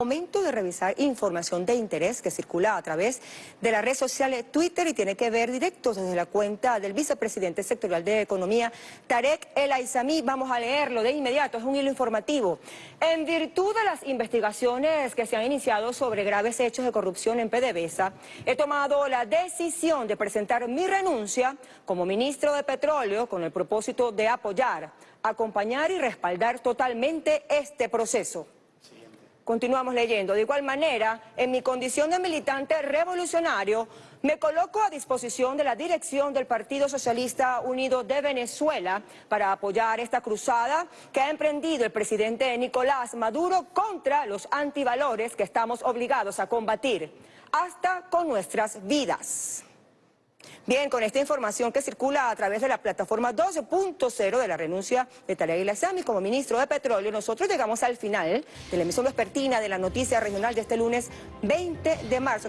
Momento de revisar información de interés que circula a través de la red social Twitter y tiene que ver directo desde la cuenta del vicepresidente sectorial de Economía, Tarek El Aizami. Vamos a leerlo de inmediato, es un hilo informativo. En virtud de las investigaciones que se han iniciado sobre graves hechos de corrupción en PDVSA, he tomado la decisión de presentar mi renuncia como ministro de Petróleo con el propósito de apoyar, acompañar y respaldar totalmente este proceso. Continuamos leyendo. De igual manera, en mi condición de militante revolucionario, me coloco a disposición de la dirección del Partido Socialista Unido de Venezuela para apoyar esta cruzada que ha emprendido el presidente Nicolás Maduro contra los antivalores que estamos obligados a combatir, hasta con nuestras vidas. Bien, con esta información que circula a través de la plataforma 12.0 de la renuncia de Tarek Ilazami como ministro de Petróleo, nosotros llegamos al final de la emisión vespertina de la noticia regional de este lunes 20 de marzo.